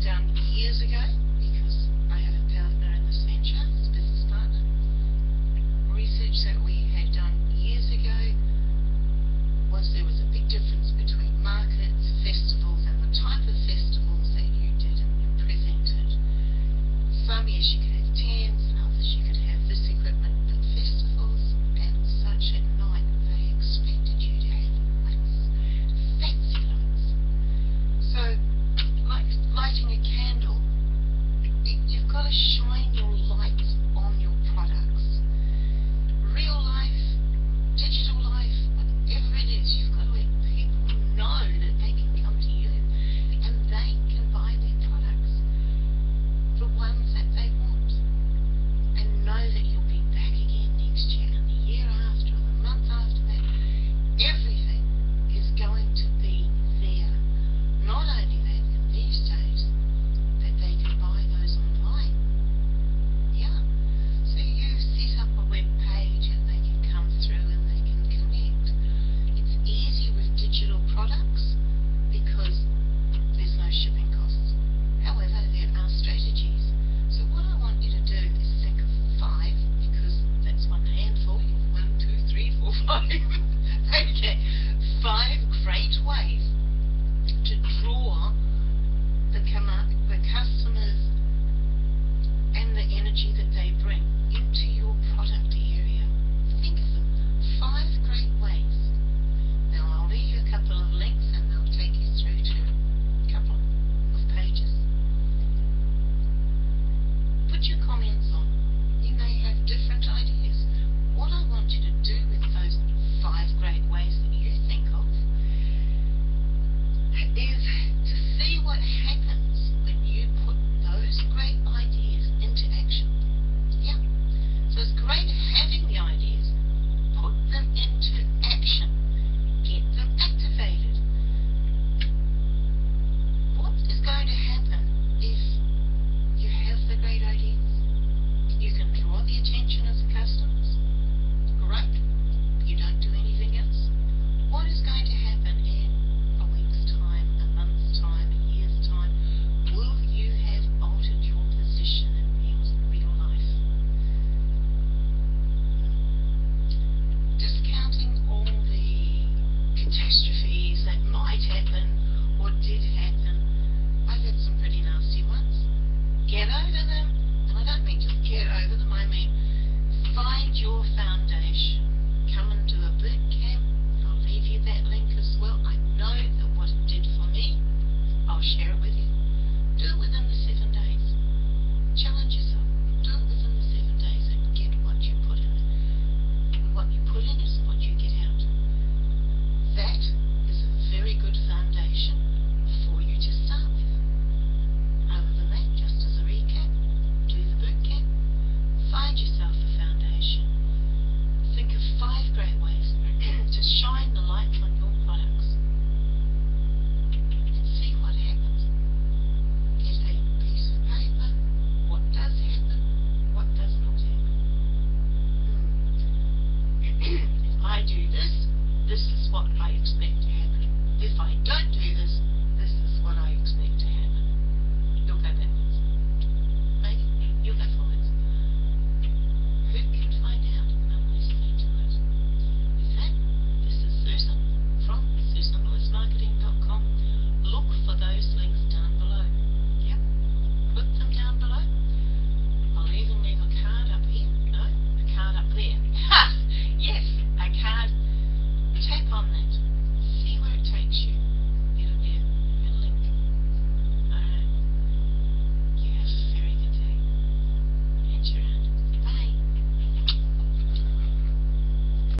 done years ago. night.